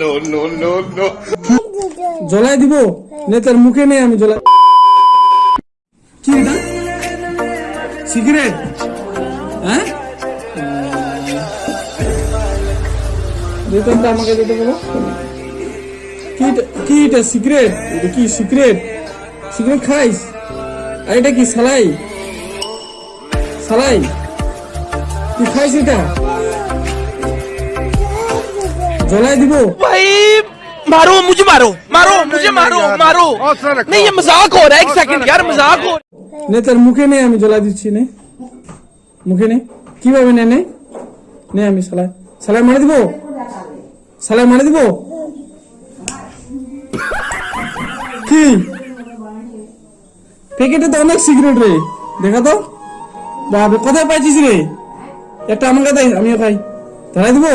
no, no, no, no. জ্বলাই দিব? নেতার মুখে নেই আমি জ্বলাই কি এটা? সিগারেট? হ্যাঁ? বেতনটা আমাকে দিতে বলো। কি এটা সিগারেট? এটা কি সিগারেট? সিগারেট খাইস? আর এটা কি সালাই? সালাই? তুই খাইস এটা? জ্বলাই দিব भाई मारो मुझे मारो मारो मुझे मारो मारो नहीं ये मजाक हो रहा है एक सेकंड यार मजाक हो নে তোর মুখে নে আমি জ্বলা দিচ্ছি নে মুখে নে কিভাবে নে নে নে আমি সালাই সালাই মারে দিব সালাই মারে দিব কি প্যাকেটে তো অনেক সিগারেট রে দেখা তো বাবা কোথায় পাইছিস রে একটা আমাকে দে আমিও খাই ধরাই দিব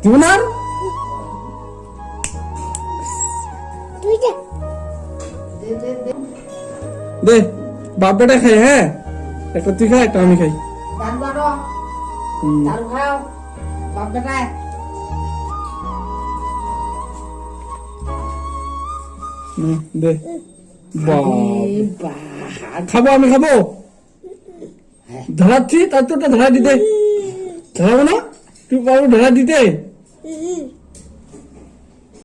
দিব না আর? দে বাপ বেটা খাই হ্যাঁ একটা তুই খা একটা আমি খাই দারু বারো দারু খাও বাপ বেটায় নে, দে বাপ খাব আমি খাব ধরাচ্ছি তার তো ওটা ধরা দিতে ধরাবো না তুই পারব ধরা দিতে 嗯嗯。